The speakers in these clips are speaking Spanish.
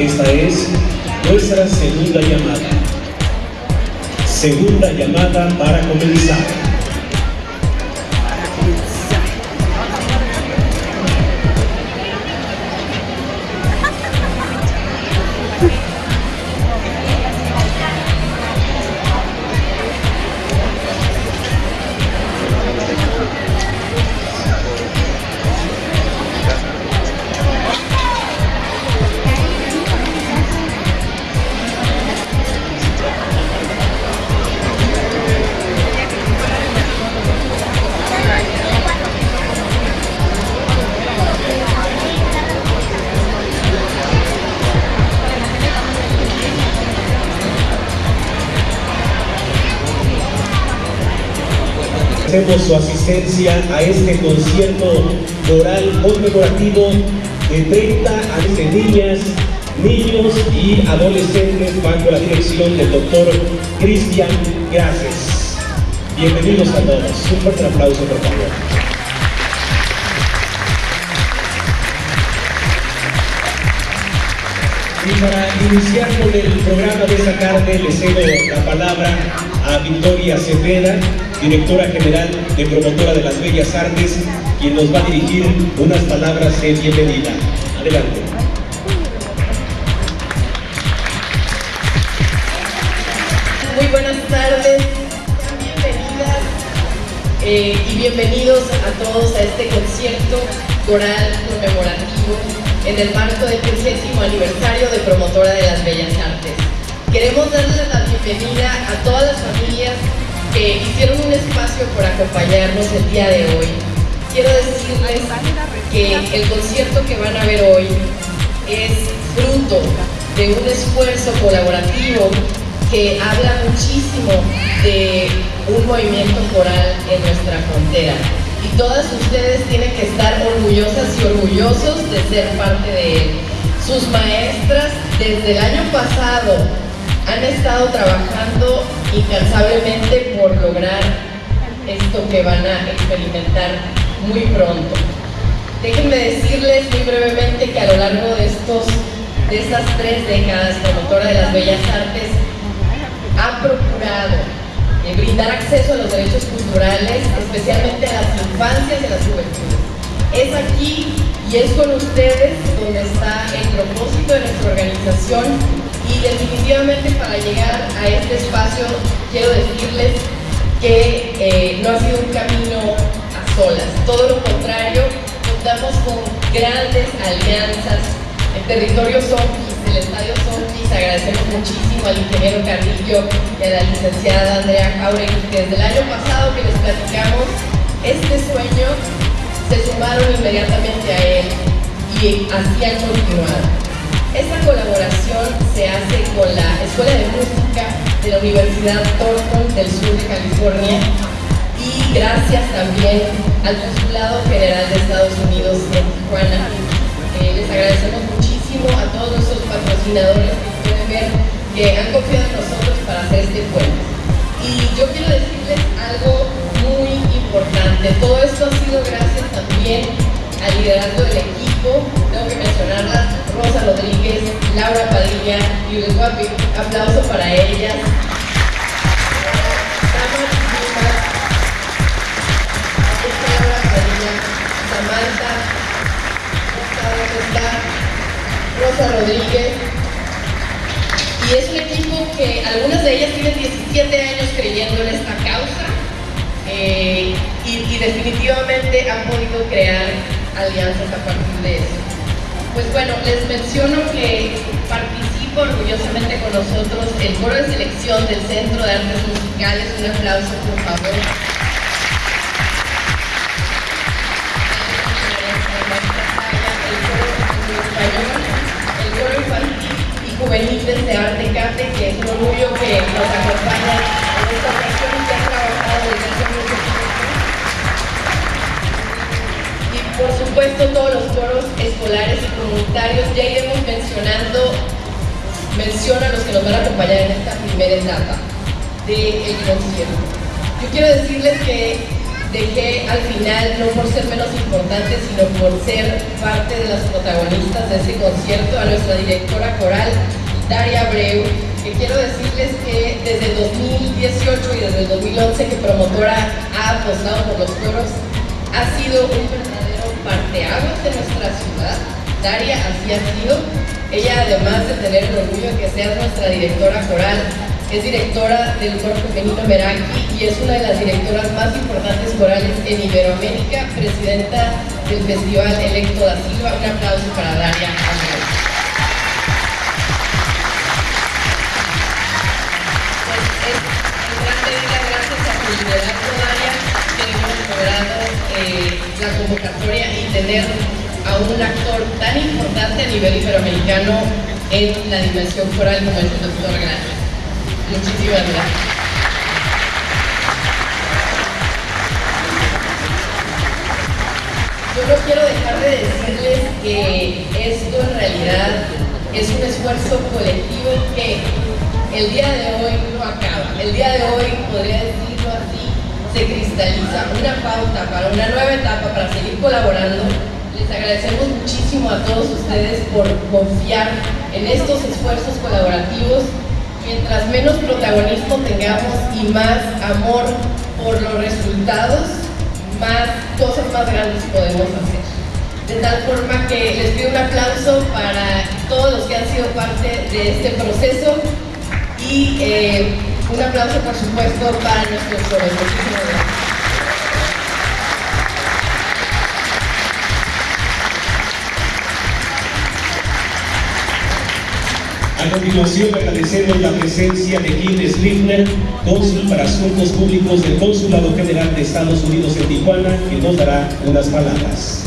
esta es nuestra segunda llamada. Segunda llamada para comenzar. Su asistencia a este concierto coral conmemorativo de 30 a 20 niñas, niños y adolescentes bajo la dirección del doctor Cristian Gracias. Bienvenidos a todos. Un fuerte aplauso, por favor. Y para iniciar con el programa de esta tarde, le cedo la palabra a Victoria Cepeda, directora general de Promotora de las Bellas Artes, quien nos va a dirigir unas palabras de bienvenida. Adelante. Muy buenas tardes, bienvenidas eh, y bienvenidos a todos a este concierto coral conmemorativo en el marco del 30 aniversario de Promotora de las Bellas Artes. Queremos darles la bienvenida a todas las familias que hicieron un espacio por acompañarnos el día de hoy. Quiero decirles que el concierto que van a ver hoy es fruto de un esfuerzo colaborativo que habla muchísimo de un movimiento coral en nuestra frontera. Y todas ustedes tienen que estar orgullosas y orgullosos de ser parte de él. Sus maestras desde el año pasado han estado trabajando incansablemente por lograr esto que van a experimentar muy pronto. Déjenme decirles muy brevemente que a lo largo de, estos, de estas tres décadas, promotora de las bellas artes ha procurado eh, brindar acceso a los derechos culturales, especialmente a las infancias y a las juventudes. Es aquí y es con ustedes donde está el propósito de nuestra organización y definitivamente para llegar a este espacio quiero decirles que eh, no ha sido un camino a solas, todo lo contrario, contamos con grandes alianzas, el territorio Zombis, el estadio Zombis, agradecemos muchísimo al ingeniero Carrillo y a la licenciada Andrea Jauregui, que desde el año pasado que les platicamos este sueño, se sumaron inmediatamente a él y así han continuado. Esta colaboración se hace con la Escuela de Música de la Universidad Thornton del sur de California y gracias también al Consulado General de Estados Unidos en Tijuana. Eh, les agradecemos muchísimo a todos nuestros patrocinadores que pueden ver que han confiado en nosotros para hacer este puente. Y yo quiero decirles algo muy importante. Todo esto ha sido gracias también al liderazgo del equipo. Tengo que mencionarlas. Rosa Rodríguez, Laura Padilla y un aplauso para ellas. Samantha, está Rosa Rodríguez. Y es un equipo que algunas de ellas tienen 17 años creyendo en esta causa eh, y, definitivamente han podido crear alianzas a partir de eso. Pues bueno, les menciono que participa orgullosamente con nosotros el coro de selección del Centro de Artes Musicales. Un aplauso, por favor. el coro infantil y juvenil de Arte Cate, que es un orgullo que nos acompaña en esta ocasión y que ha trabajado desde hace mucho tiempo. Por supuesto todos los coros escolares y comunitarios, ya iremos mencionando, menciona a los que nos van a acompañar en esta primera etapa del concierto. Yo quiero decirles que dejé al final, no por ser menos importante, sino por ser parte de las protagonistas de ese concierto, a nuestra directora coral, Daria Abreu, que quiero decirles que desde el 2018 y desde el 2011 que promotora ha apostado por los coros, ha sido un parteaguas de nuestra ciudad. Daria así ha sido. Ella, además de tener el orgullo de que sea nuestra directora coral, es directora del coro femenino Meraki y es una de las directoras más importantes corales en Iberoamérica, presidenta del Festival Electo da Silva. Un aplauso para Daria. Pues es grande gracias a su liderazgo, Daria, que hemos logrado la convocatoria y tener a un actor tan importante a nivel iberoamericano en la dimensión coral como el doctor Gran. Muchísimas gracias. Yo no quiero dejar de decirles que esto en realidad es un esfuerzo colectivo que el día de hoy no acaba. El día de hoy, podría decirlo así, se cristaliza una pauta para una nueva etapa, para seguir colaborando. Les agradecemos muchísimo a todos ustedes por confiar en estos esfuerzos colaborativos mientras menos protagonismo tengamos y más amor por los resultados, más cosas más grandes podemos hacer. De tal forma que les pido un aplauso para todos los que han sido parte de este proceso y eh, un aplauso por supuesto para nuestros jóvenes. A continuación agradecemos la presencia de Kim Slifner, cónsul para Asuntos Públicos del Consulado General de Estados Unidos en Tijuana, que nos dará unas palabras.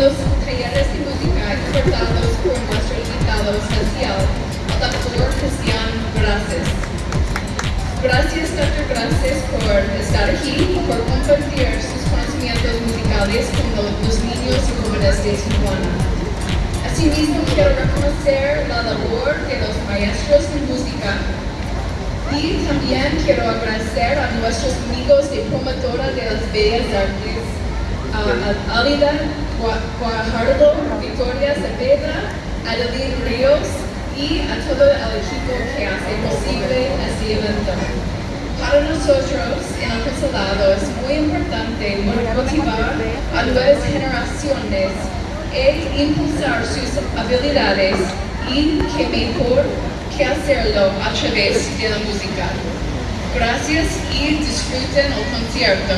Los talleres de música cortados por nuestro invitado especial, el doctor Cristian Gracias. Gracias, Dr. Gracias, por estar aquí y por compartir sus conocimientos musicales con los niños y jóvenes de Tijuana. Asimismo, quiero reconocer la labor de los maestros de música y también quiero agradecer a nuestros amigos de promotora de las Bellas Artes, a Alida Guajardo, Victoria Cepeda, Adeline Ríos y a todo el equipo que hace posible este evento. Para nosotros en el consulado es muy importante motivar a nuevas generaciones e impulsar sus habilidades y que mejor que hacerlo a través de la música. Gracias y disfruten el concierto.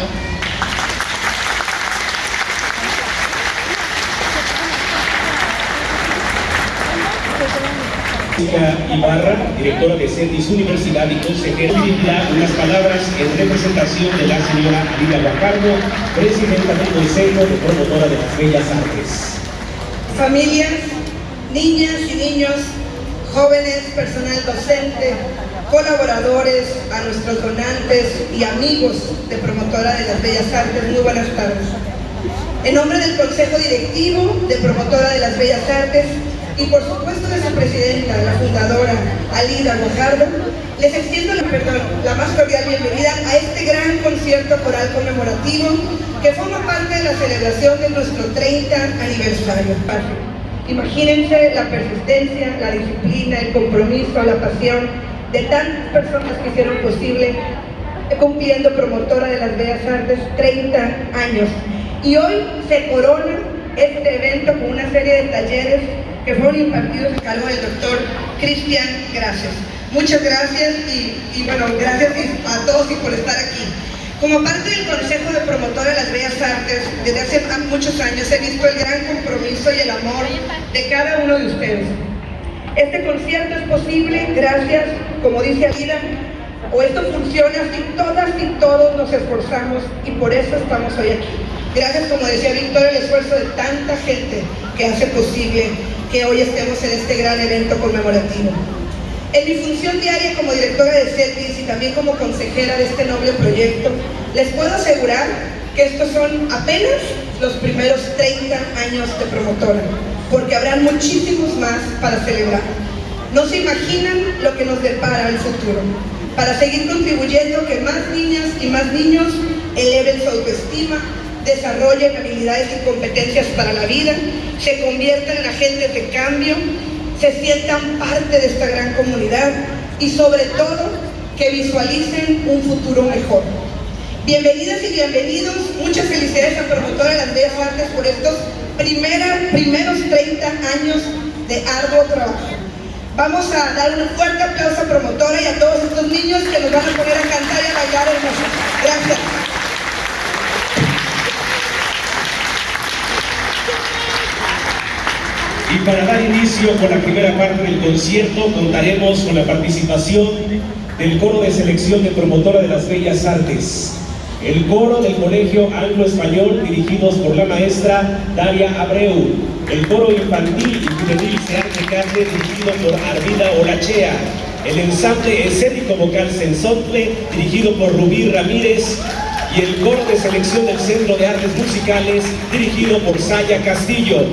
Ibarra, directora de CETIS Universidad y consejera, unas palabras en representación de la señora Alida Guajardo, presidenta del Consejo de Promotora de las Bellas Artes. Familias, niñas y niños, jóvenes, personal docente, colaboradores, a nuestros donantes y amigos de Promotora de las Bellas Artes, muy buenas tardes. En nombre del Consejo Directivo de Promotora de las Bellas Artes y por supuesto presidenta, la fundadora Alida Guajardo, les extiendo la, perdón, la más cordial bienvenida a este gran concierto coral conmemorativo que forma parte de la celebración de nuestro 30 aniversario. Imagínense la persistencia, la disciplina, el compromiso, la pasión de tantas personas que hicieron posible cumpliendo promotora de las Bellas Artes 30 años. Y hoy se corona este evento con una serie de talleres que fueron impartidos a cargo del doctor Cristian Gracias. Muchas gracias y, y, bueno, gracias a todos y por estar aquí. Como parte del Consejo de Promotora de las Bellas Artes, desde hace muchos años he visto el gran compromiso y el amor de cada uno de ustedes. Este concierto es posible gracias, como dice Alida, o esto funciona si todas y todos nos esforzamos y por eso estamos hoy aquí. Gracias, como decía Víctor, el esfuerzo de tanta gente que hace posible que hoy estemos en este gran evento conmemorativo. En mi función diaria como directora de CETIS y también como consejera de este noble proyecto, les puedo asegurar que estos son apenas los primeros 30 años de promotora, porque habrán muchísimos más para celebrar. No se imaginan lo que nos depara el futuro, para seguir contribuyendo que más niñas y más niños eleven su autoestima, desarrollen habilidades y competencias para la vida, se conviertan en agentes de cambio, se sientan parte de esta gran comunidad y sobre todo que visualicen un futuro mejor. Bienvenidas y bienvenidos, muchas felicidades a Promotora de las Bellas Artes por estos primeros 30 años de arduo trabajo. Vamos a dar un fuerte aplauso a Promotora y a todos estos niños que nos van a poner a cantar y a bailar hermosos. Gracias. Y para dar inicio con la primera parte del concierto, contaremos con la participación del coro de selección de promotora de las Bellas Artes, el coro del Colegio Anglo-Español dirigidos por la maestra Daria Abreu, el coro infantil y juvenil Searte Carte dirigido por Arvida Olachea, el ensamble escénico vocal Sensontle dirigido por Rubí Ramírez. Y el coro de selección del Centro de Artes Musicales dirigido por Saya Castillo.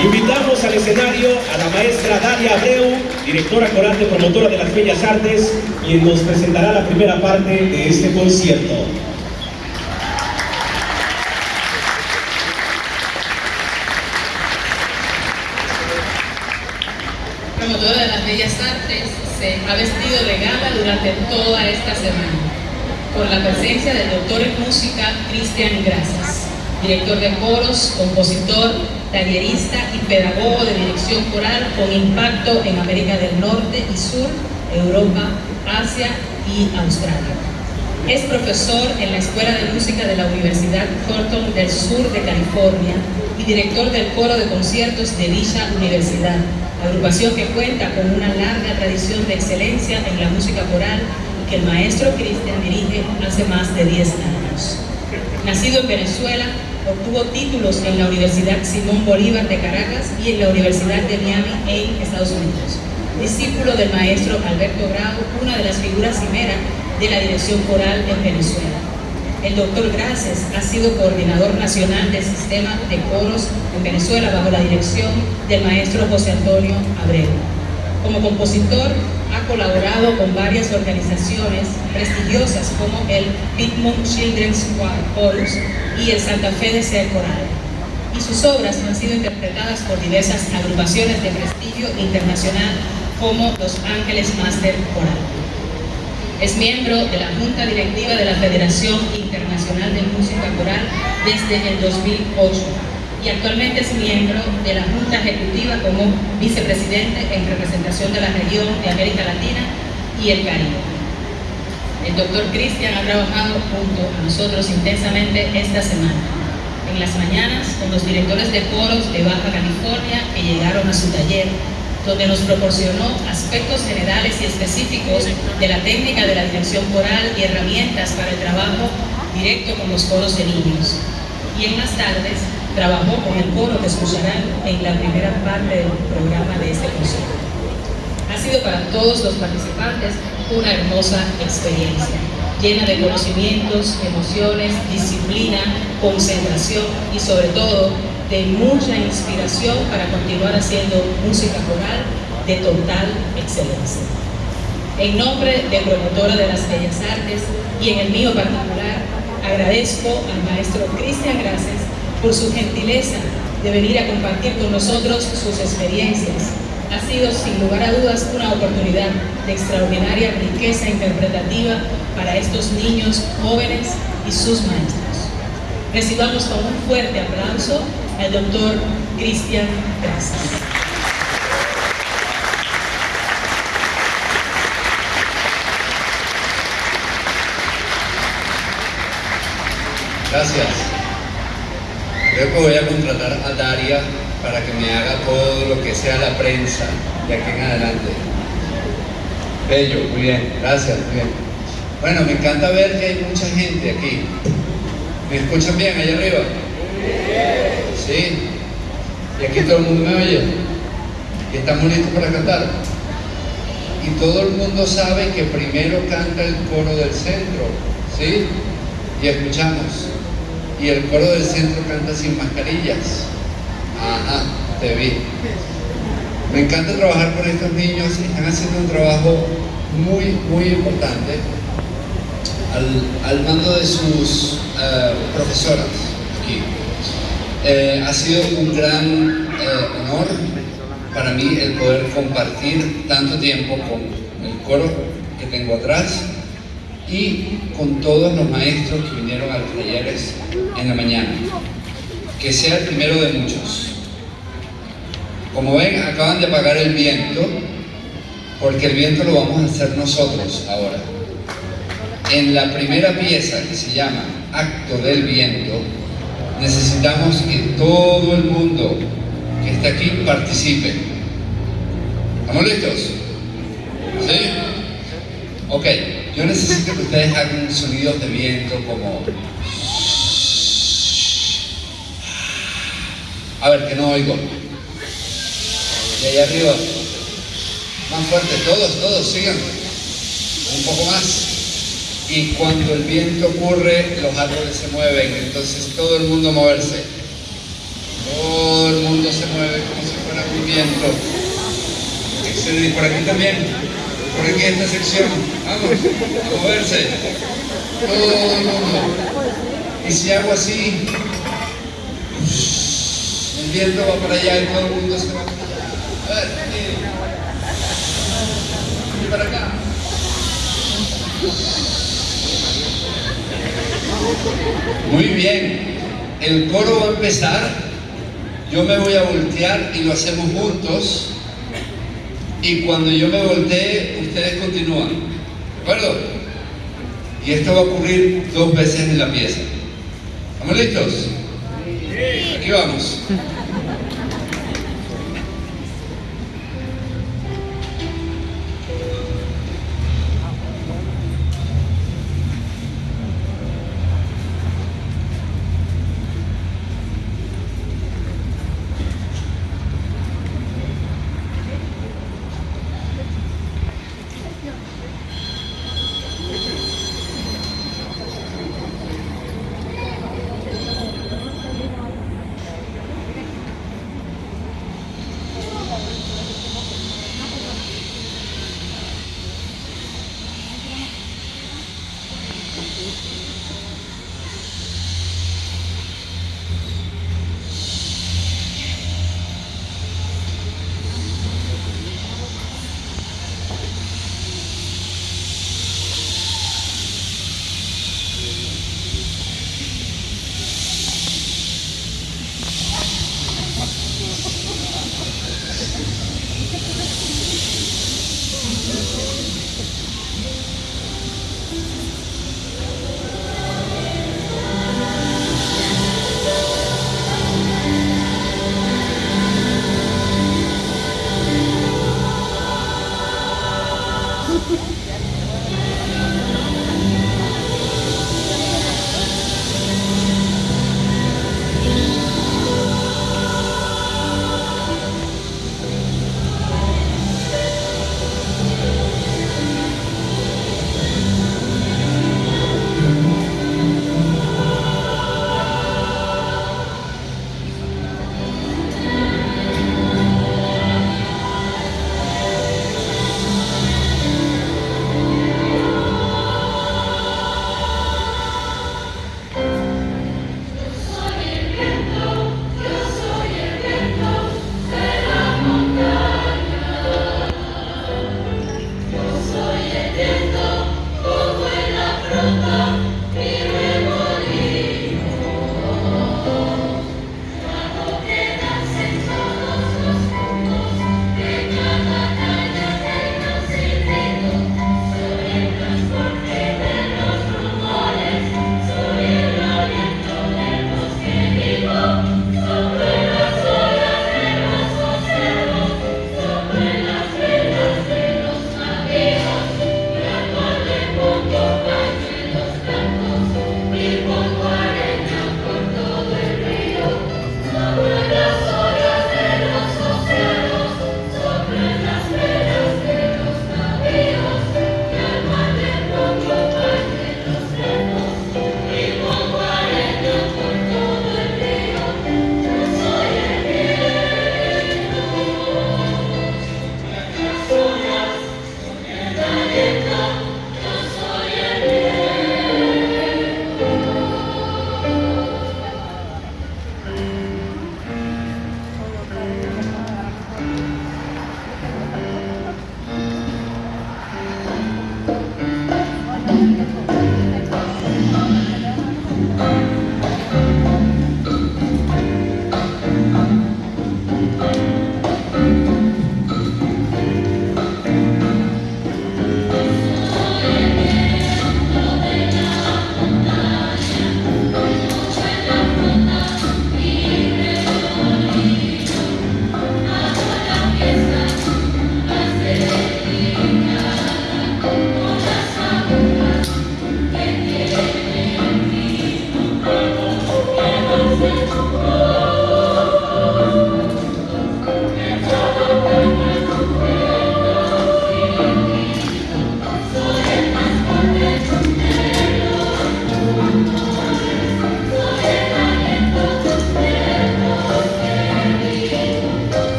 Invitamos al escenario a la maestra Daria Abreu, directora coral de promotora de las Bellas Artes, quien nos presentará la primera parte de este concierto. Promotora de las Bellas Artes se ha vestido de gala durante toda esta semana, con la presencia del doctor en música Cristian Gracias, director de coros, compositor, tallerista y pedagogo de dirección coral con impacto en América del Norte y Sur, Europa, Asia y Australia. Es profesor en la Escuela de Música de la Universidad Thornton del sur de California y director del coro de conciertos de dicha universidad, agrupación que cuenta con una larga tradición de excelencia en la música coral que el maestro Cristian dirige hace más de 10 años. Nacido en Venezuela, obtuvo títulos en la Universidad Simón Bolívar de Caracas y en la Universidad de Miami en Estados Unidos. Discípulo del maestro Alberto Bravo, una de las figuras cimeras de la dirección coral en Venezuela. El doctor Graces ha sido coordinador nacional del sistema de coros en Venezuela bajo la dirección del maestro José Antonio Abreu. Como compositor, ha colaborado con varias organizaciones prestigiosas como el Piedmont Children's Chorus y el Santa Fe de Coral. Y sus obras han sido interpretadas por diversas agrupaciones de prestigio internacional como Los Ángeles Master Coral. Es miembro de la Junta Directiva de la Federación Internacional de Música Coral desde el 2008 y actualmente es miembro de la Junta Ejecutiva como vicepresidente en representación de la región de América Latina y el Caribe. El doctor Cristian ha trabajado junto a nosotros intensamente esta semana, en las mañanas con los directores de coros de Baja California que llegaron a su taller donde nos proporcionó aspectos generales y específicos de la técnica de la dirección coral y herramientas para el trabajo directo con los coros de niños. Y en las tardes trabajó con el coro que escucharán en la primera parte del programa de este concierto. Ha sido para todos los participantes una hermosa experiencia, llena de conocimientos, emociones, disciplina, concentración y sobre todo de mucha inspiración para continuar haciendo música coral de total excelencia. En nombre de promotora de las Bellas Artes y en el mío particular, agradezco al maestro Cristian Gracias por su gentileza de venir a compartir con nosotros sus experiencias. Ha sido sin lugar a dudas una oportunidad de extraordinaria riqueza interpretativa para estos niños jóvenes y sus maestros. Recibamos con un fuerte aplauso al doctor Cristian Gracias. Gracias. Creo que voy a contratar a Daria para que me haga todo lo que sea la prensa de aquí en adelante. Bello, muy bien, gracias, muy bien. Bueno, me encanta ver que hay mucha gente aquí. ¿Me escuchan bien allá arriba? Sí. Y aquí todo el mundo me oye. Y estamos listos para cantar. Y todo el mundo sabe que primero canta el coro del centro. ¿Sí? Y escuchamos. Y el coro del centro canta sin mascarillas. Ajá, te vi. Me encanta trabajar con estos niños. Están haciendo un trabajo muy, muy importante al, mando de sus eh, profesoras aquí. Eh, ha sido un gran eh, honor para mí el poder compartir tanto tiempo con el coro que tengo atrás y con todos los maestros que vinieron a los talleres en la mañana. Que sea el primero de muchos. Como ven, acaban de apagar el viento, porque el viento lo vamos a hacer nosotros ahora. En la primera pieza que se llama Acto del Viento, necesitamos que todo el mundo que está aquí participe. ¿Estamos listos? ¿Sí? Ok, yo necesito que ustedes hagan sonidos de viento como... A ver, que no oigo. Y ahí arriba. Más fuerte, todos, todos, sigan. Un poco más y cuando el viento ocurre los árboles se mueven, entonces todo el mundo moverse. Todo el mundo se mueve como si fuera un viento. Y por aquí también, por aquí esta sección, vamos, a moverse. Todo el mundo. Y si hago así, el viento va para allá y todo el mundo se va. A ver, y para acá. Muy bien, el coro va a empezar, yo me voy a voltear y lo hacemos juntos. Y cuando yo me voltee, ustedes continúan. ¿De acuerdo? Y esto va a ocurrir dos veces en la pieza. ¿Estamos listos? Aquí vamos.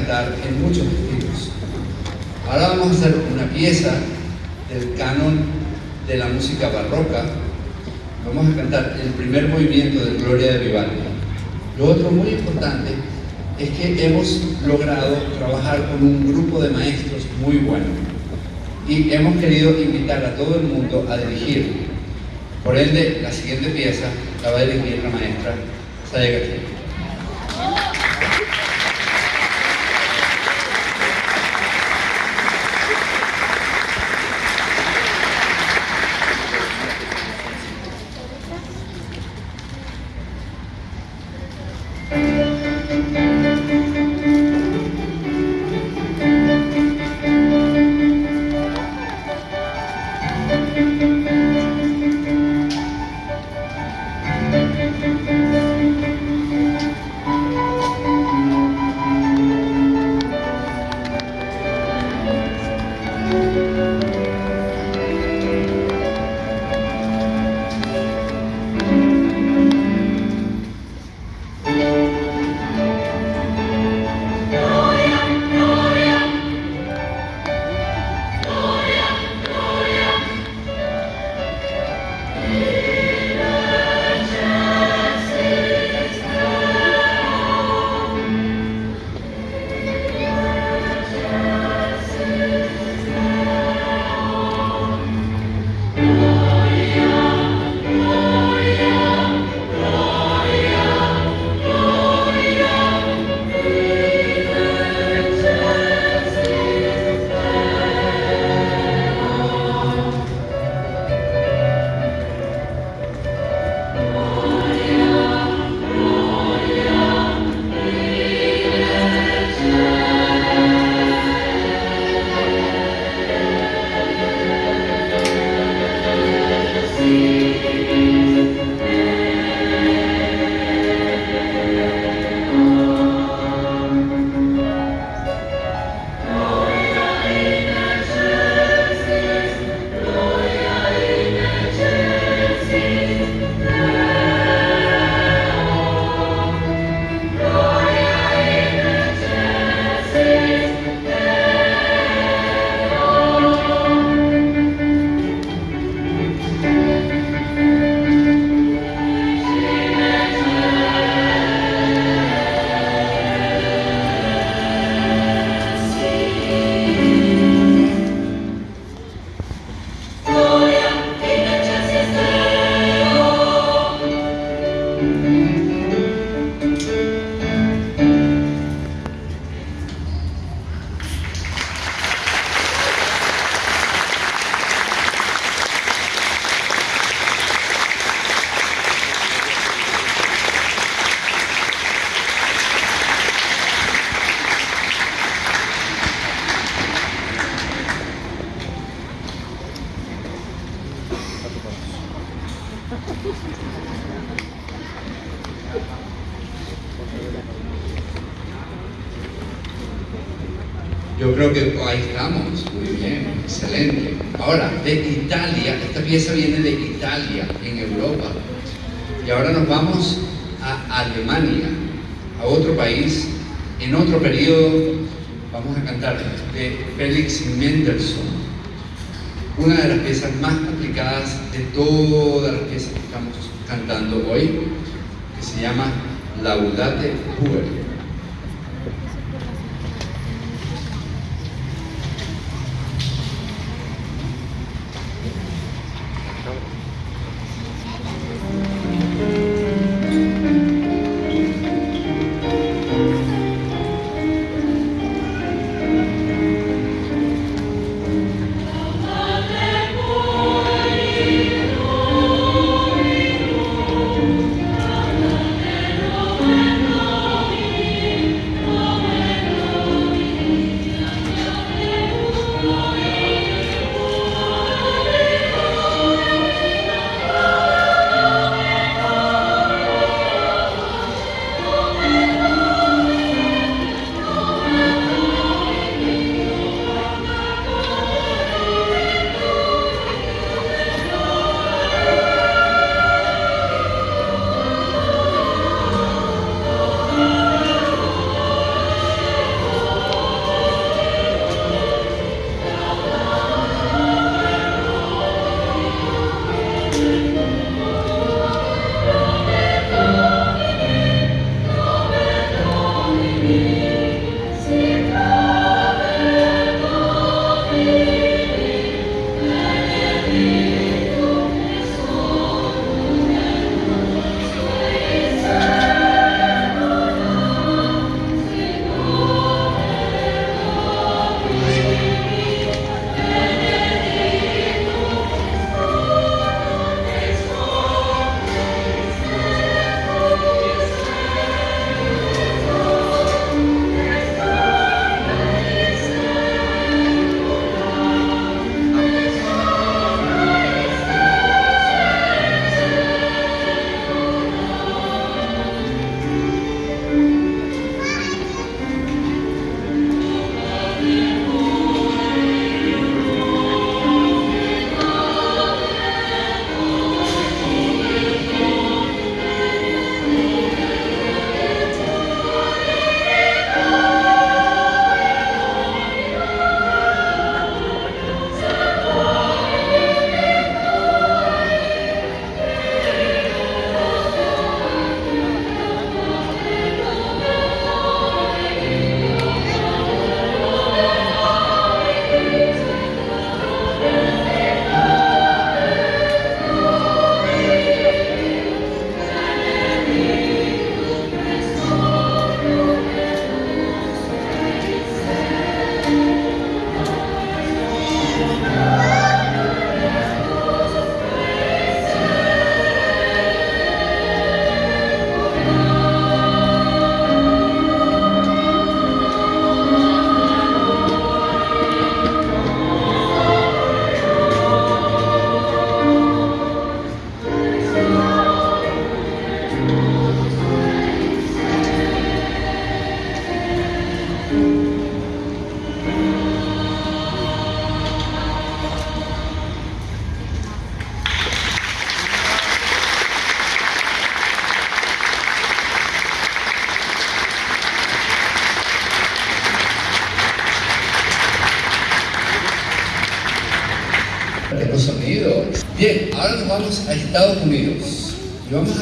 Cantar en muchos estilos. Ahora vamos a hacer una pieza del canon de la música barroca. Vamos a cantar el primer movimiento de Gloria de Vivaldi. Lo otro muy importante es que hemos logrado trabajar con un grupo de maestros muy bueno y hemos querido invitar a todo el mundo a dirigir. Por ende, la siguiente pieza la va a dirigir la maestra Saya Castillo. Yo que ahí estamos, muy bien, excelente. Ahora, de Italia, esta pieza viene de Italia, en Europa. Y ahora nos vamos a Alemania, a otro país, en otro periodo, vamos a cantar de Felix Mendelssohn, una de las piezas más complicadas de todas las piezas que estamos cantando hoy, que se llama Laudate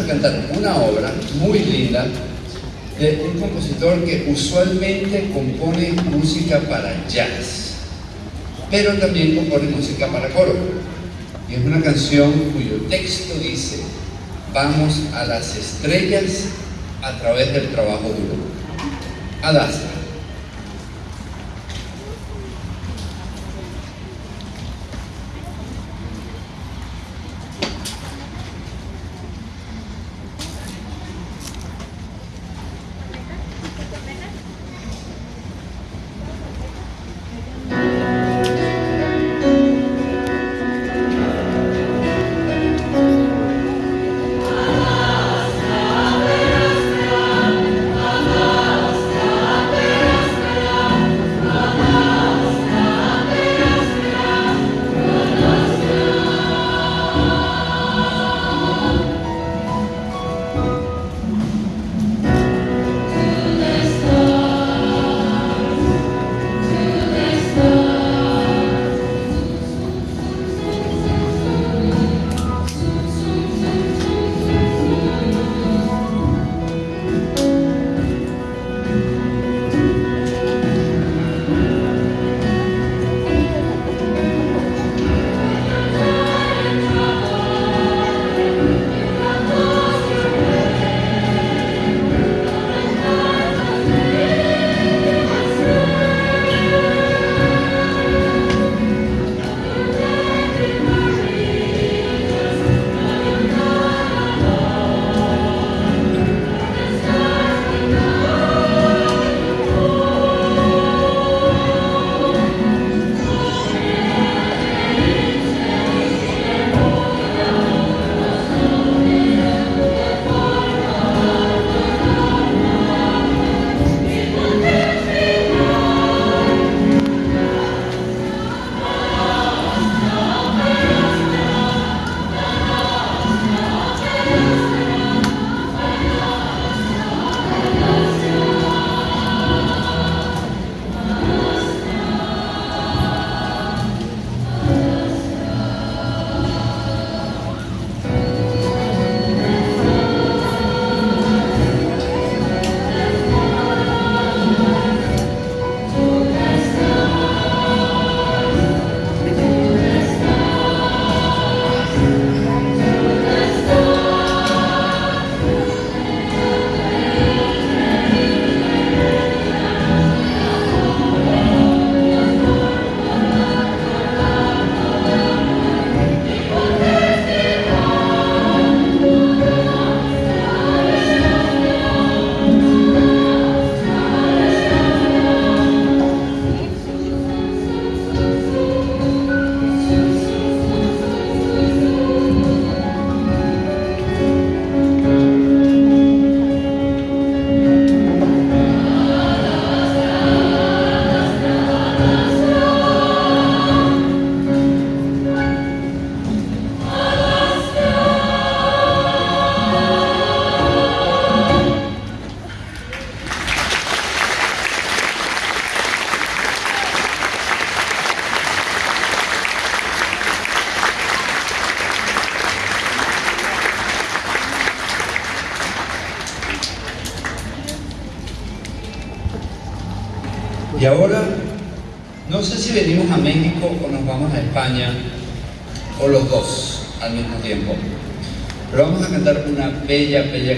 cantar una obra muy linda de un compositor que usualmente compone música para jazz, pero también compone música para coro. Y es una canción cuyo texto dice, vamos a las estrellas a través del trabajo duro. Adasta. Una bella, bella canción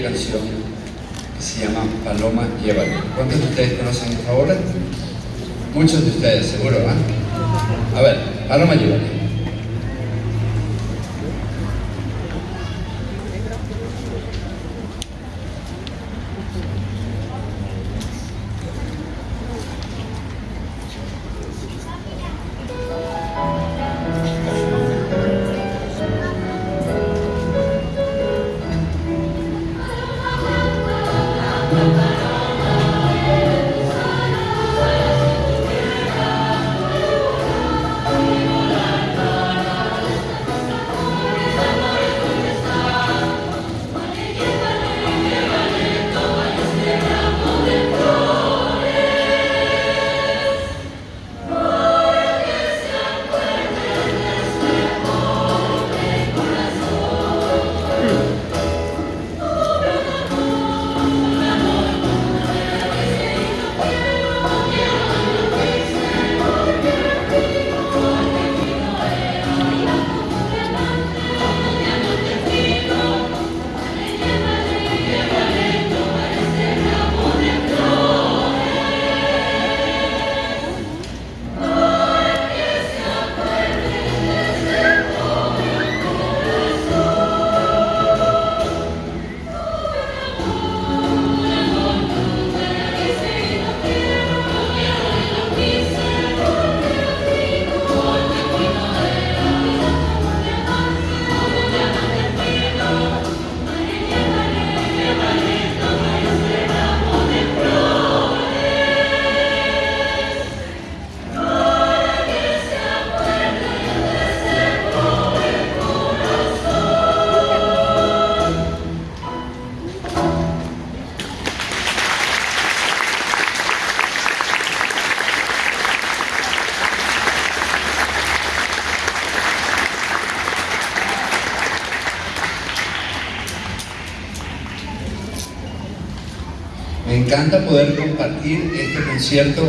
concierto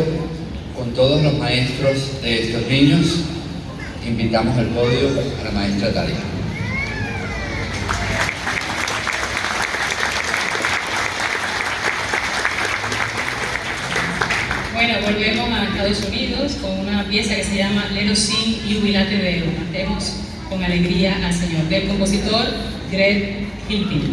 con todos los maestros de estos niños. Invitamos al podio a la maestra Talia. Bueno, volvemos a Estados Unidos con una pieza que se llama Lero Sin Jubilate Deo. Cantemos con alegría al Señor, del compositor Greg Hilpin.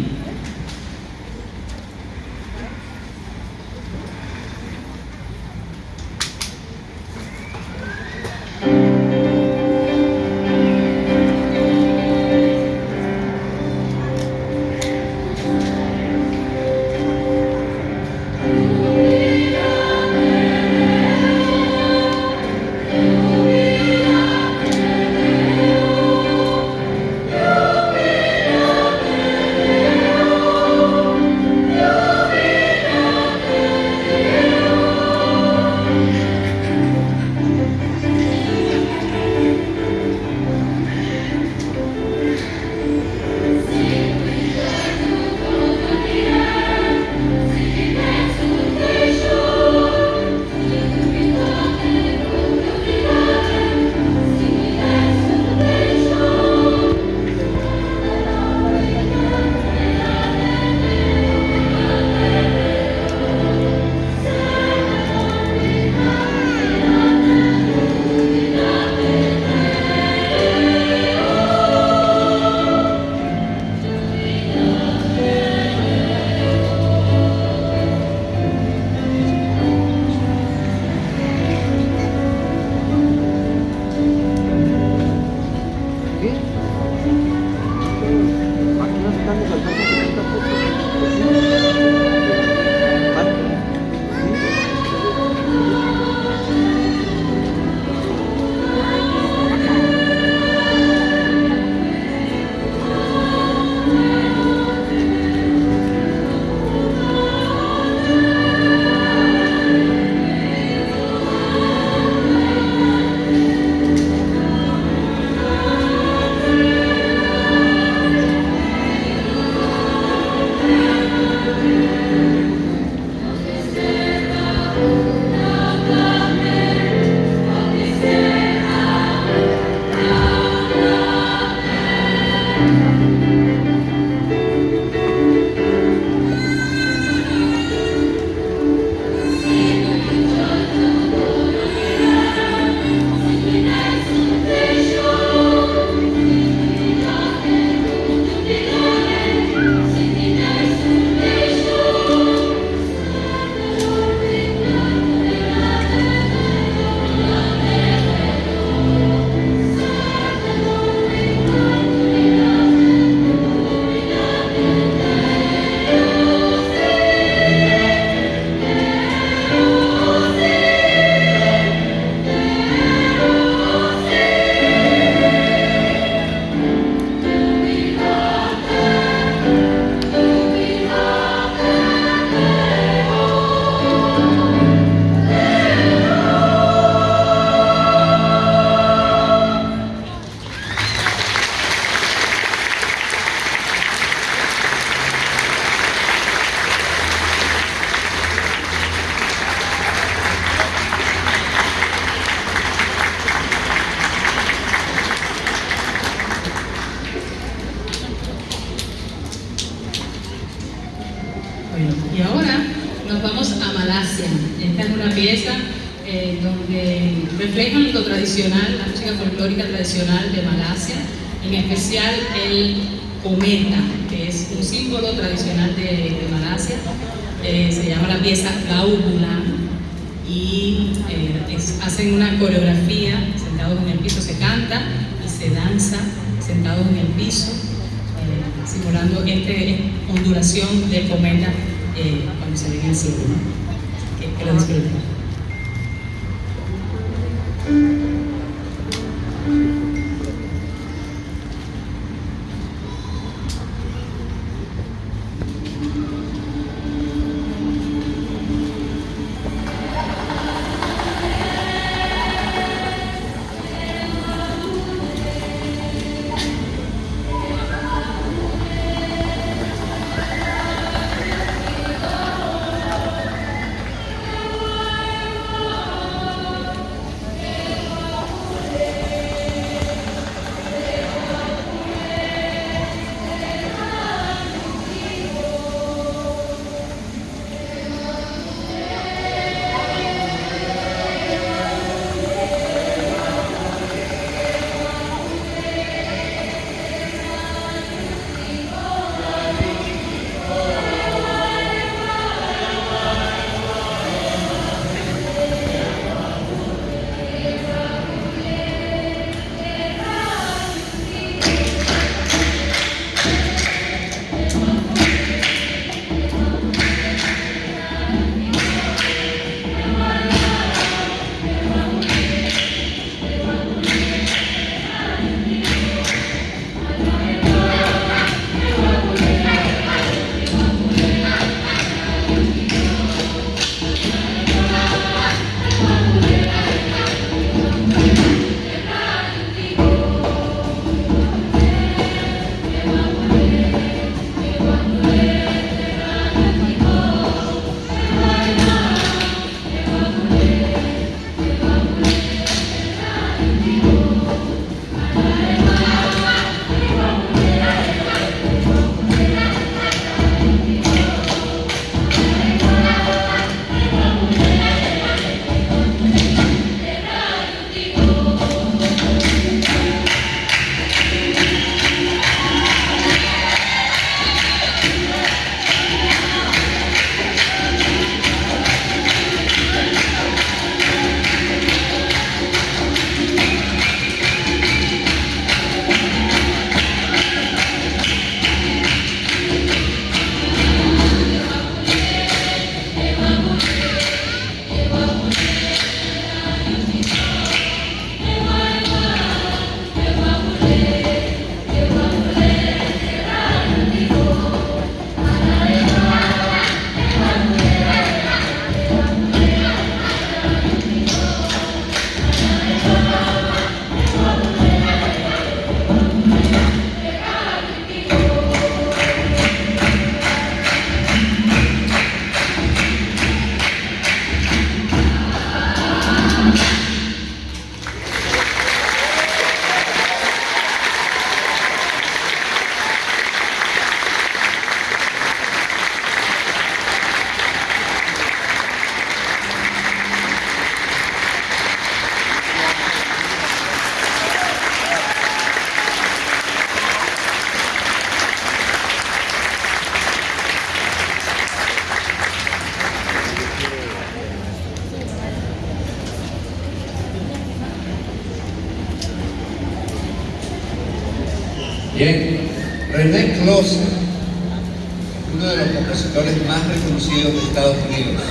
De Estados Unidos.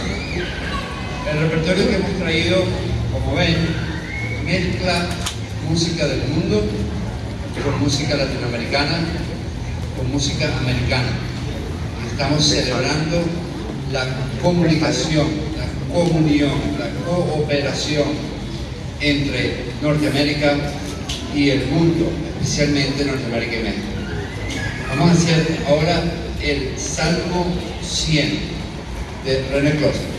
El repertorio que hemos traído, como ven, mezcla música del mundo con música latinoamericana, con música americana. Estamos celebrando la comunicación, la comunión, la cooperación entre Norteamérica y el mundo, especialmente Norteamérica y México. Vamos a hacer ahora el Salmo 100 de René Closet.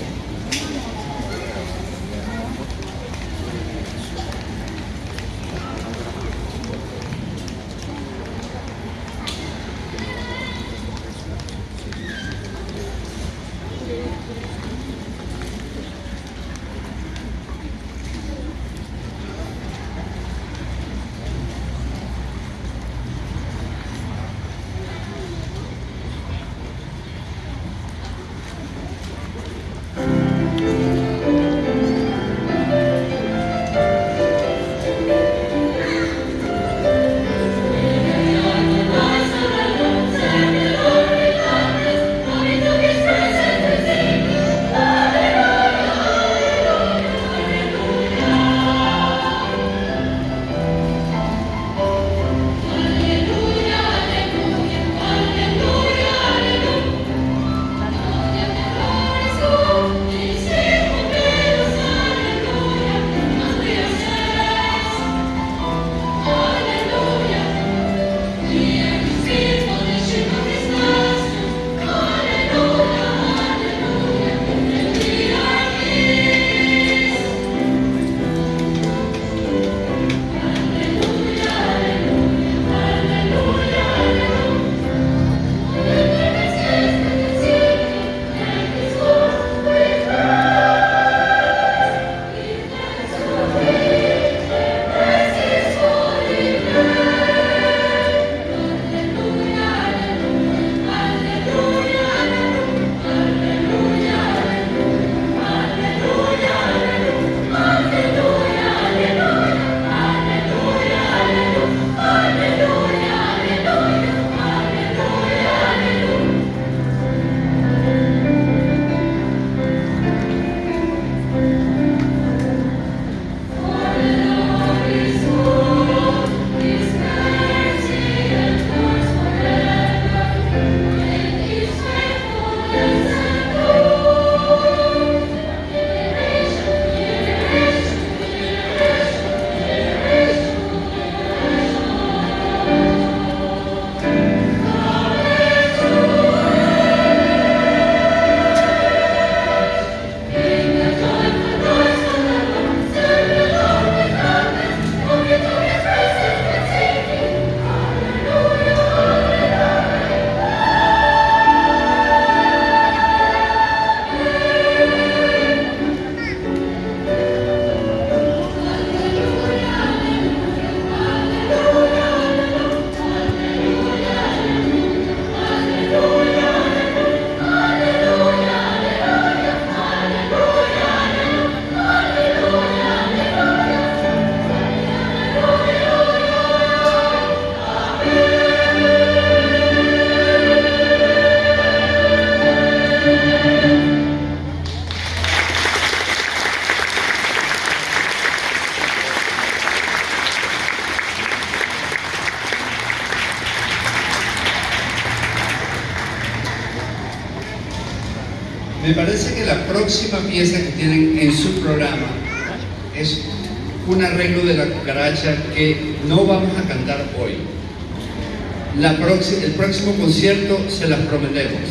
Concierto se las prometemos.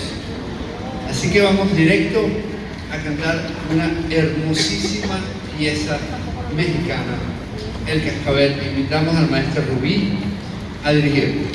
Así que vamos directo a cantar una hermosísima pieza mexicana, El Cascabel. Invitamos al maestro Rubí a dirigir.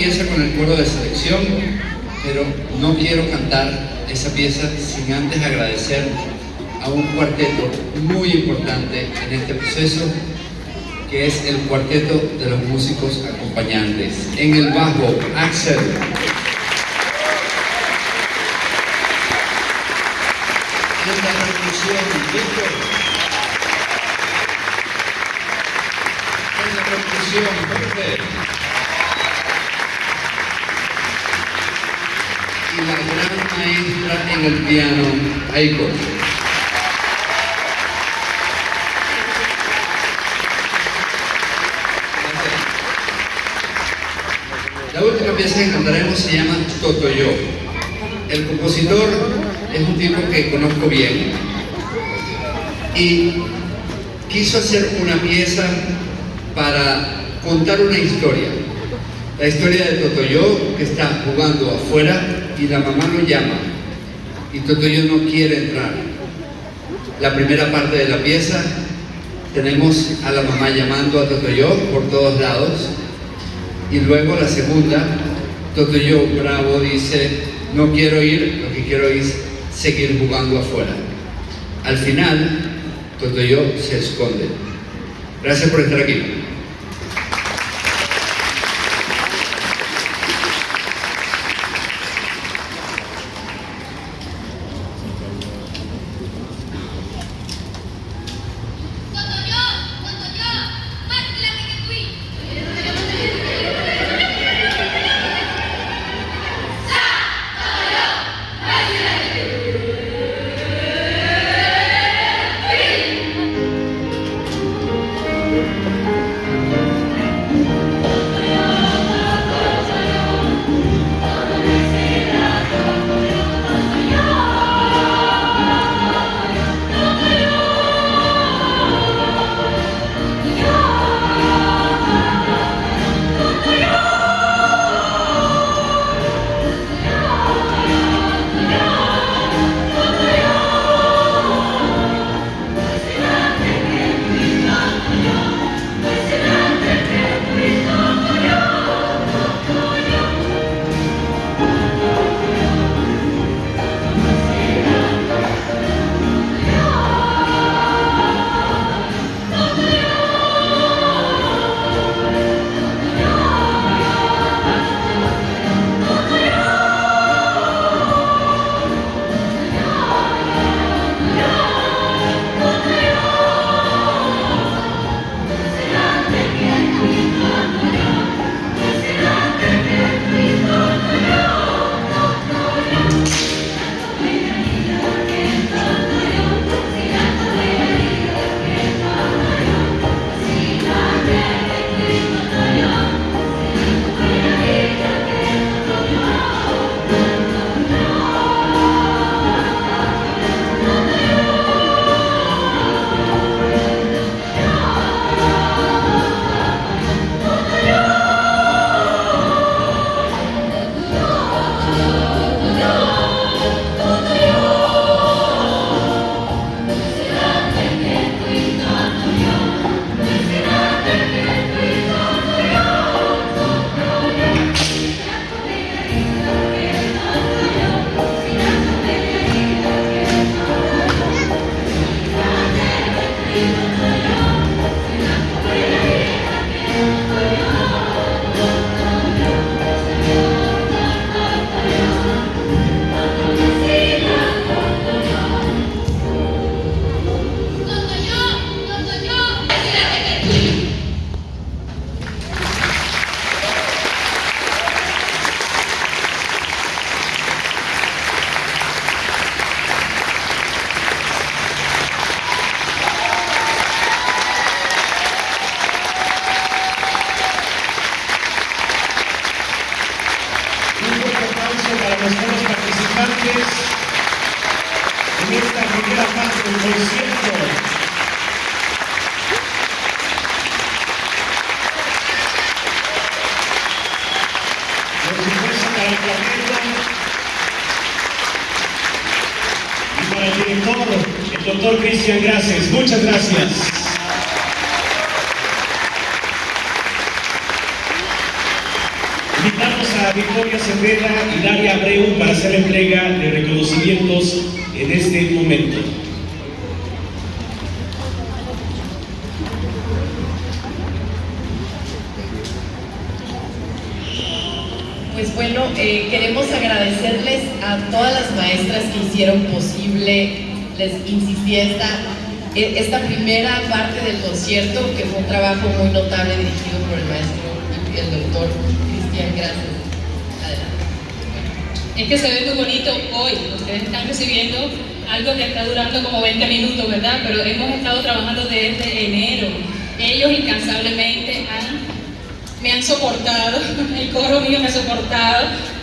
Pieza con el coro de selección, pero no quiero cantar esa pieza sin antes agradecer a un cuarteto muy importante en este proceso, que es el cuarteto de los músicos acompañantes. En el bajo, Axel. En la percusión, Víctor. En la percusión, Jorge. Y la gran maestra en el piano, Aiko. La última pieza que cantaremos se llama Totoyo. El compositor es un tipo que conozco bien y quiso hacer una pieza para contar una historia. La historia de Totoyo que está jugando afuera y la mamá lo llama y Totoyo no quiere entrar. La primera parte de la pieza tenemos a la mamá llamando a Totoyo por todos lados y luego la segunda, Totoyo Bravo dice, no quiero ir, lo que quiero es seguir jugando afuera. Al final, Totoyo se esconde. Gracias por estar aquí.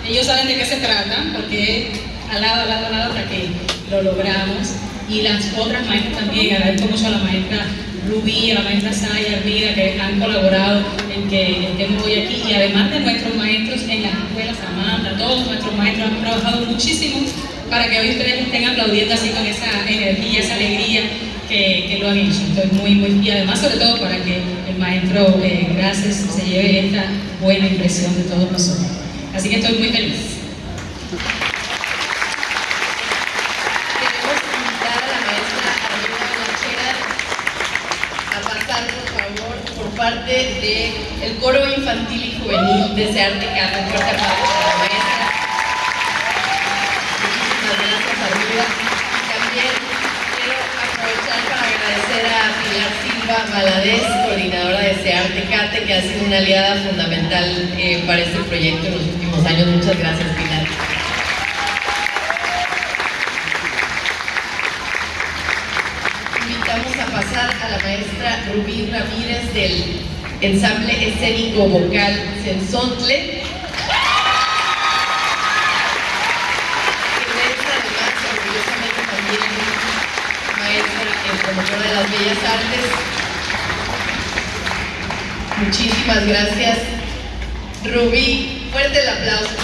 Ellos saben de qué se trata, porque al lado, al lado, al lado, hasta que lo logramos. Y las otras maestras también, agradezco mucho a la maestra Rubí, a la maestra Saya, Armida, que han colaborado en que estemos hoy aquí. Y además de nuestros maestros en las escuelas, Amanda, todos nuestros maestros han trabajado muchísimo para que hoy ustedes estén aplaudiendo así con esa energía, esa alegría que, lo han hecho. Entonces, muy, muy, y además, sobre todo, para que el maestro eh, Gracias se lleve esta buena impresión de todos nosotros. Así que estoy muy feliz. Queremos invitar a la maestra Armida Lonchera a pasar, por favor, por parte del coro infantil y juvenil de Searte Cata. Un fuerte aplauso para la maestra. Muchísimas gracias, Armida. Y también quiero aprovechar para agradecer a Pilar Silva Valadez, coordinadora de Searte Cate, que ha sido una aliada fundamental eh, para este proyecto en los últimos años. Muchas gracias, Pilar. invitamos a pasar a la maestra Rubí Ramírez del ensamble escénico vocal Sensontle. que es además orgullosamente también maestra en promotora de las bellas artes. Muchísimas gracias. Rubí, fuerte el aplauso.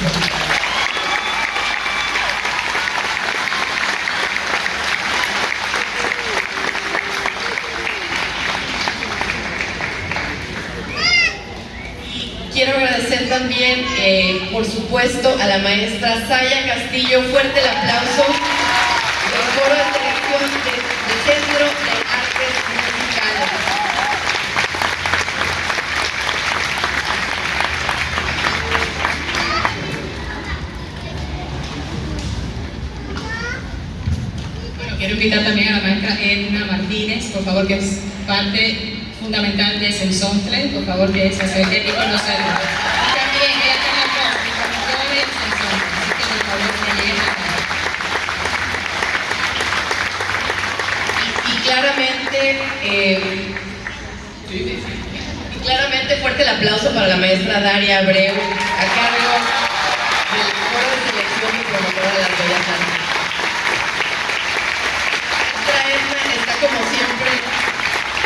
Quiero agradecer también, eh, por supuesto, a la maestra Saya Castillo. Fuerte el aplauso invitar también a la maestra Edna Martínez, por favor, que es parte fundamental de Sensontle, por favor, que se acerque y conocerla. Y también así que por favor que. Y claramente, eh, claramente fuerte el aplauso para la maestra Daria Abreu, cargo del Foro de Selección y Promotora de las Bellas Artes. Maestra Edna está como siempre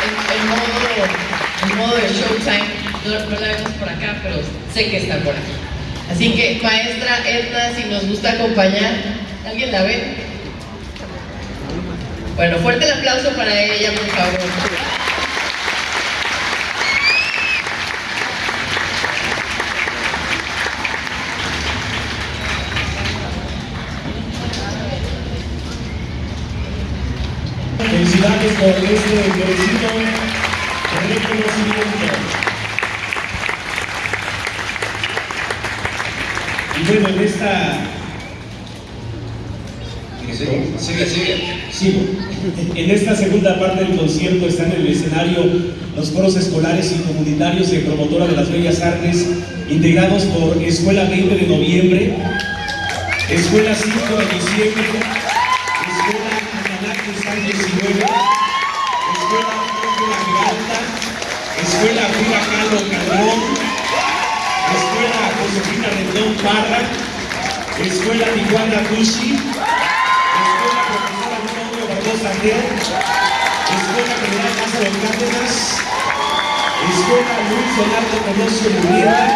en, en modo, en modo de showtime. No, no la vemos por acá, pero sé que está por aquí. Así que, maestra Edna, si nos gusta acompañar, ¿alguien la ve? Bueno, fuerte el aplauso para ella, por favor. Felicidades por este merecido reconocimiento. Y bueno, en esta... Sigue, sigue, sigue. Sigo. En esta segunda parte del concierto están en el escenario los coros escolares y comunitarios de Promotora de las Bellas Artes, integrados por Escuela 20 de Noviembre, Escuela 5 de Diciembre, Escuela Ananaque San 19, Escuela Giralda, Escuela Frida Kahlo Calderón, Parra, Escuela Tijuana Tushi, Escuela Profesora Antonio Barbosa Geo, Escuela General Lázaro Cárdenas, Escuela Luis Leonardo Colosio Murrieta,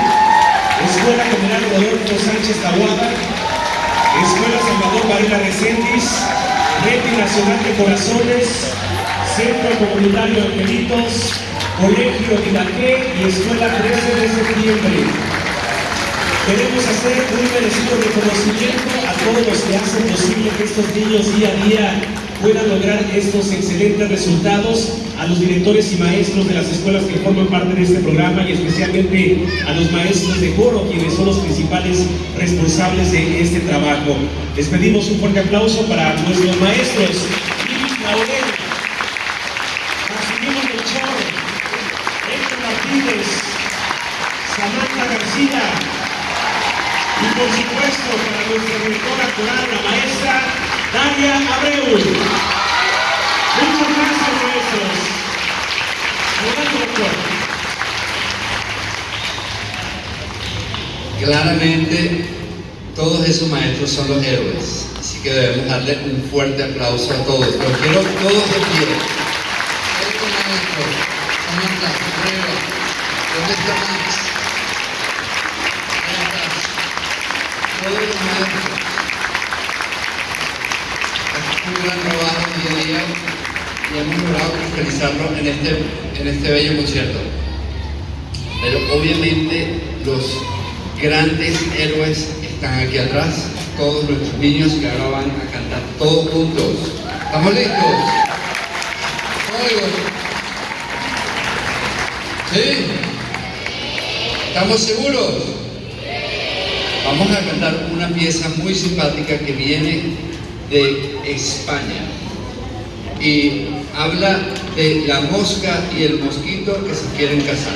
Escuela General Rodolfo Sánchez Tahuada, Escuela Salvador Varela Reséndiz, Red Nacional de Corazones, Centro Comunitario Angelitos, Colegio Dilaqué y Escuela 13 de septiembre. Queremos hacer un merecido reconocimiento a todos los que hacen posible que estos niños día a día puedan lograr estos excelentes resultados, a los directores y maestros de las escuelas que forman parte de este programa y especialmente a los maestros de coro, quienes son los principales responsables de este trabajo. Les pedimos un fuerte aplauso para nuestros maestros. Por supuesto para nuestra directora coral, la maestra Daria Abreu. Muchas gracias, maestros. Doctor. Claramente, todos esos maestros son los héroes, así que debemos darle un fuerte aplauso a todos. Los quiero todos de pie. Maestro, ¿dónde está Max? Ahí estás. Todos los maestros. Es un gran trabajo día a día y hemos cristalizarlo en este, en este bello concierto. Pero obviamente los grandes héroes están aquí atrás, todos nuestros niños que ahora van a cantar todos juntos. ¿Estamos listos? ¿Sí? ¿Estamos seguros? Vamos a cantar una pieza muy simpática que viene de España y habla de la mosca y el mosquito que se quieren casar.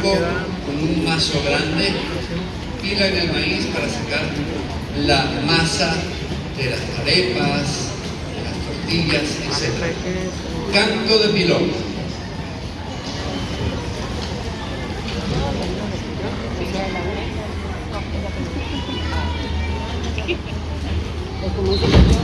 Con un mazo grande. Pilan el maíz para sacar la masa de las arepas, de las tortillas, etc. Canto de pilón.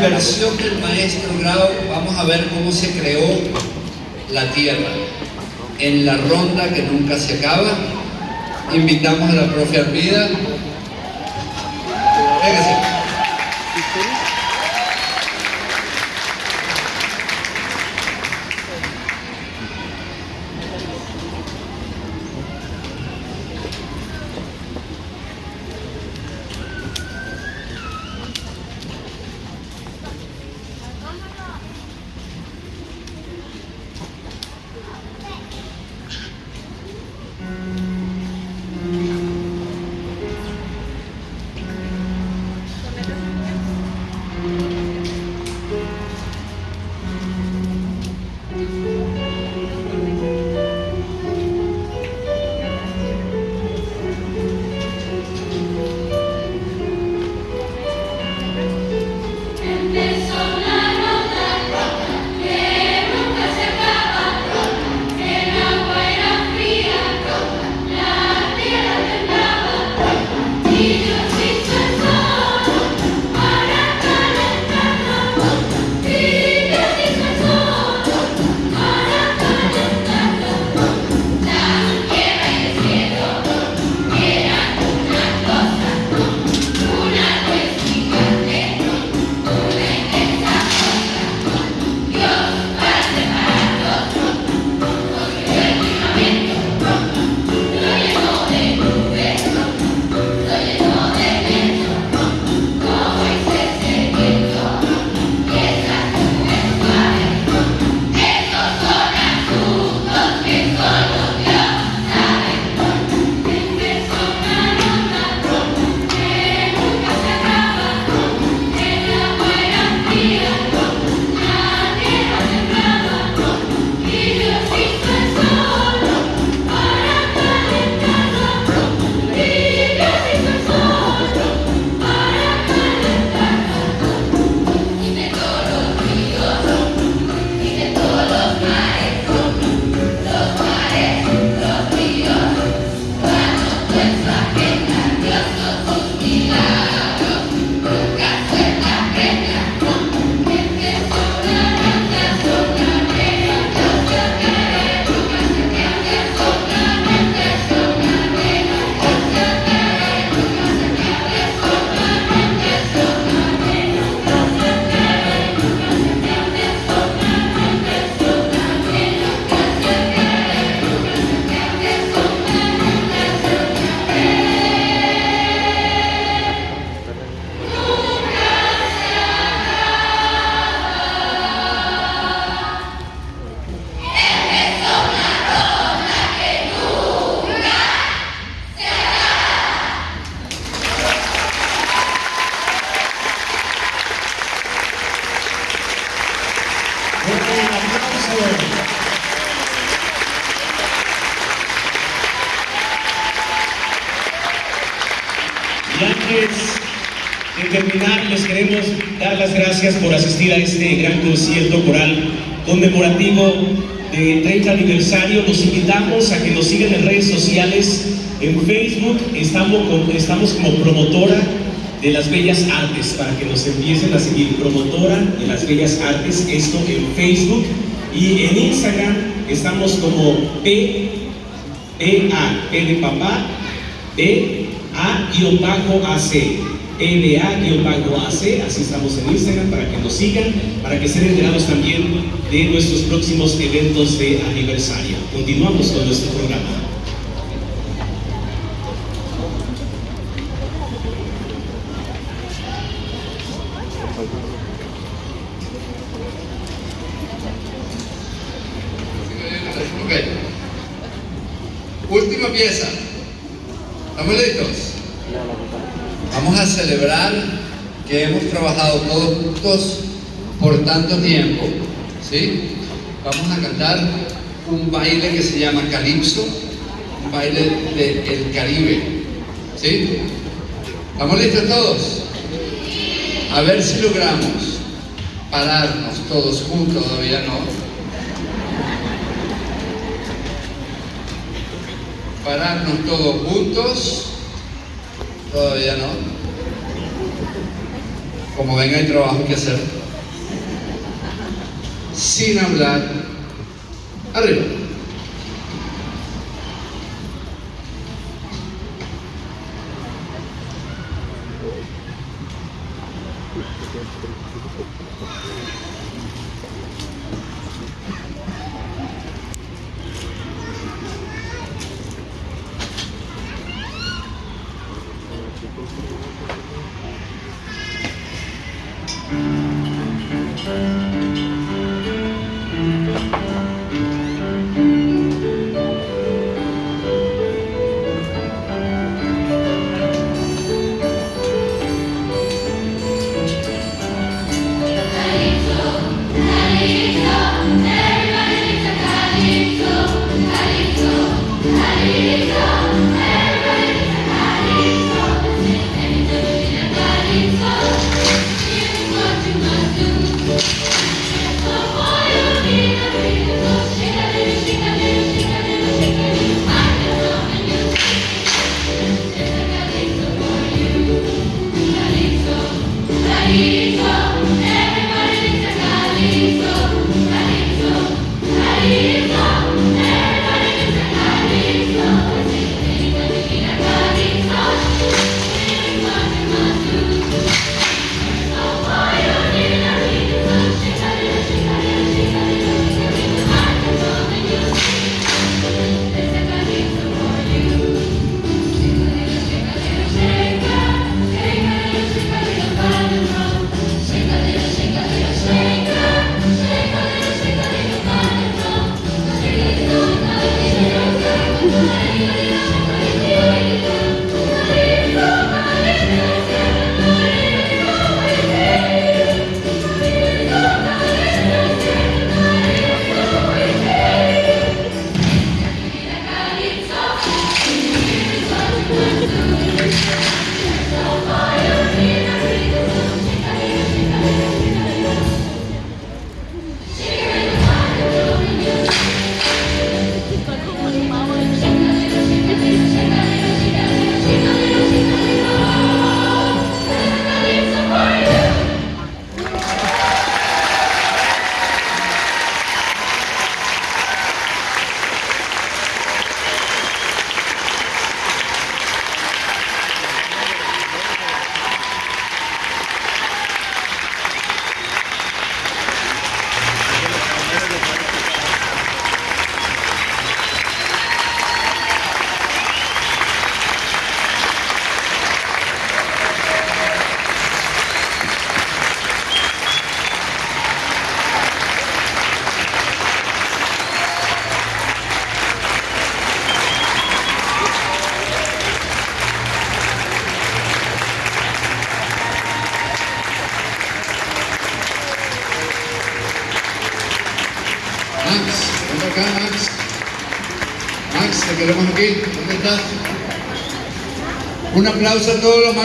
Thank you. Y en versión del maestro Grau vamos a ver cómo se creó la Tierra. En la ronda que nunca se acaba, invitamos a la profe Armida. Y antes de terminar, les queremos dar las gracias por asistir a este gran concierto coral conmemorativo de 30 aniversario. Los invitamos a que nos sigan en redes sociales. En Facebook estamos, estamos como promotora de las Bellas Artes, para que nos empiecen a seguir. Promotora de las Bellas Artes, esto en Facebook. Y en Instagram estamos como P EA, P de papá, B, A-AC, EBA-AC, así estamos en Instagram para que nos sigan, para que estén enterados también de nuestros próximos eventos de aniversario. Continuamos con nuestro programa. Ok. Última pieza. ¿Estamos listos? Vamos a celebrar que hemos trabajado todos juntos por tanto tiempo. ¿Sí? Vamos a cantar un baile que se llama Calipso, un baile del Caribe. ¿Sí? ¿Estamos listos todos? A ver si logramos pararnos todos juntos, todavía no. pararnos todos juntos. Todavía no. Como ven, hay trabajo que hacer. Sin hablar. Arriba.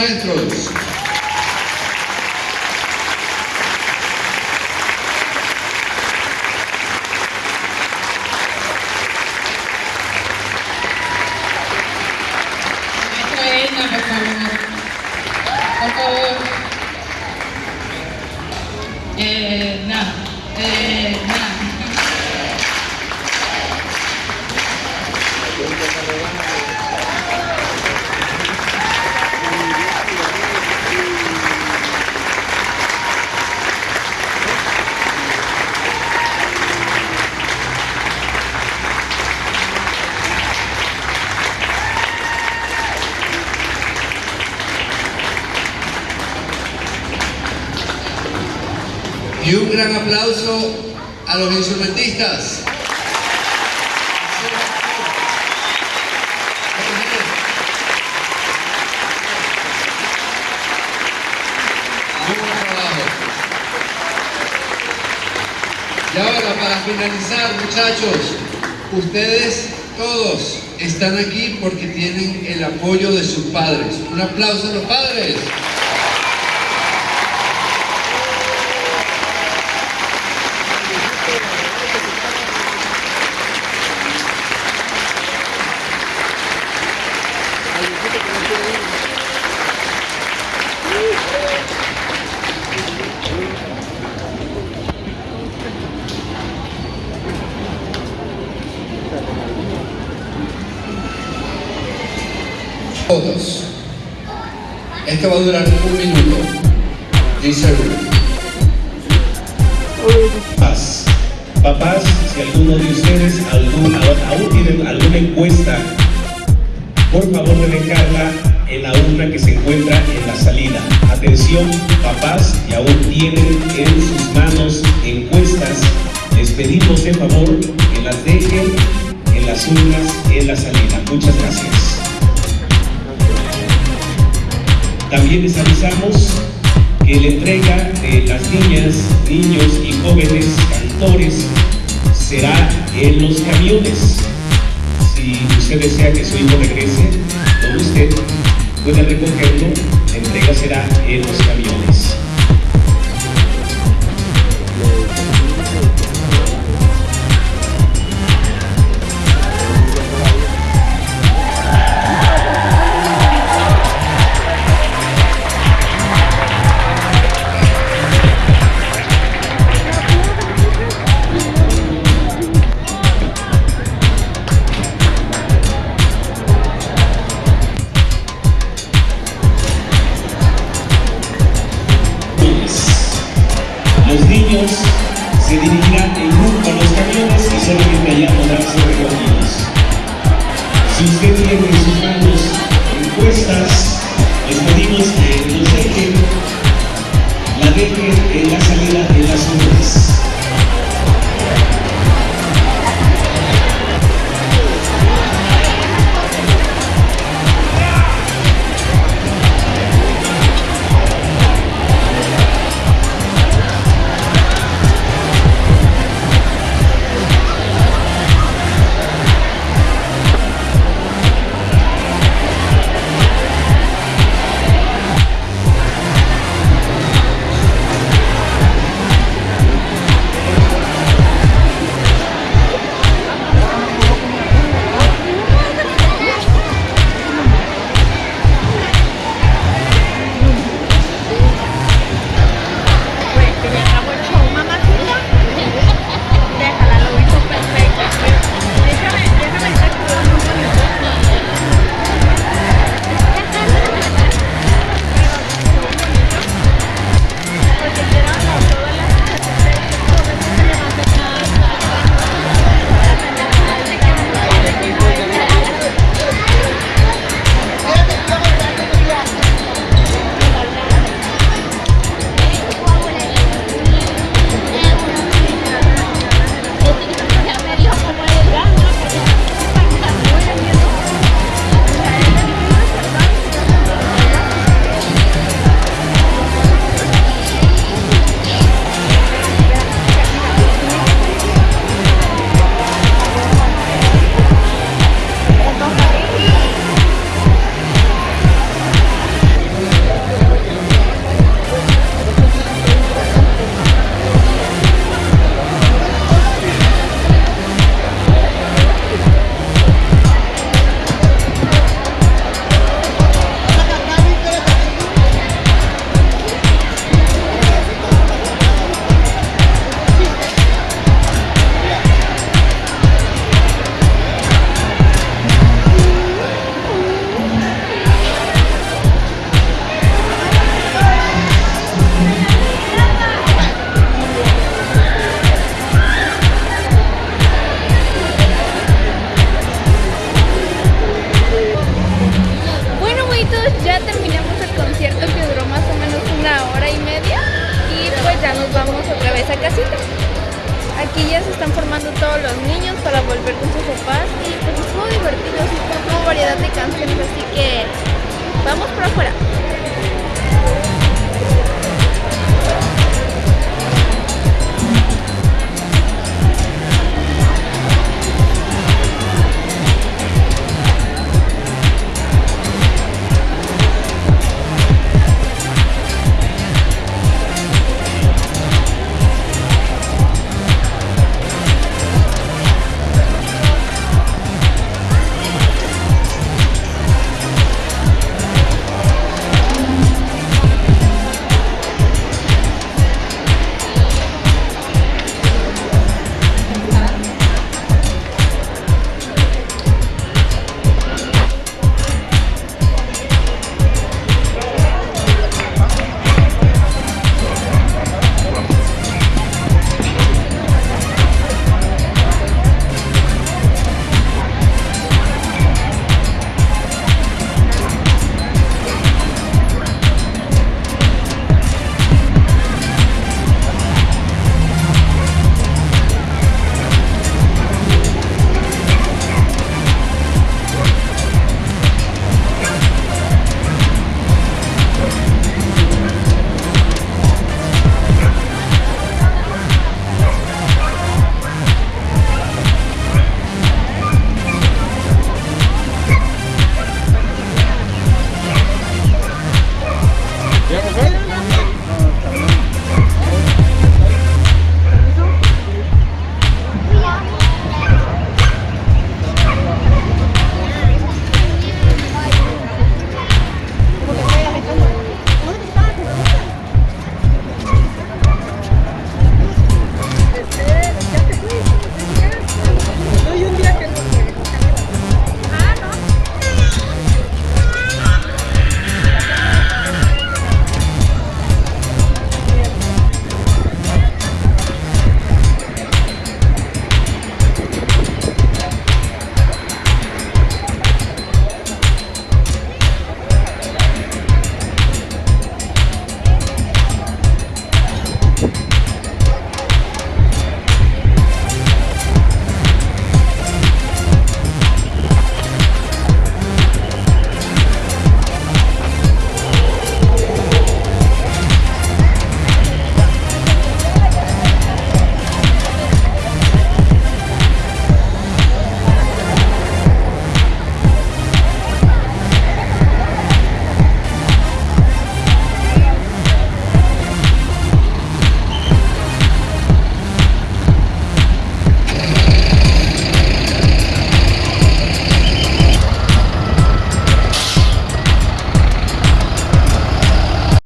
dentro. Y un gran aplauso a los instrumentistas. Y ahora, para finalizar, muchachos, ustedes todos están aquí porque tienen el apoyo de sus padres. Un aplauso a los padres. Gracias.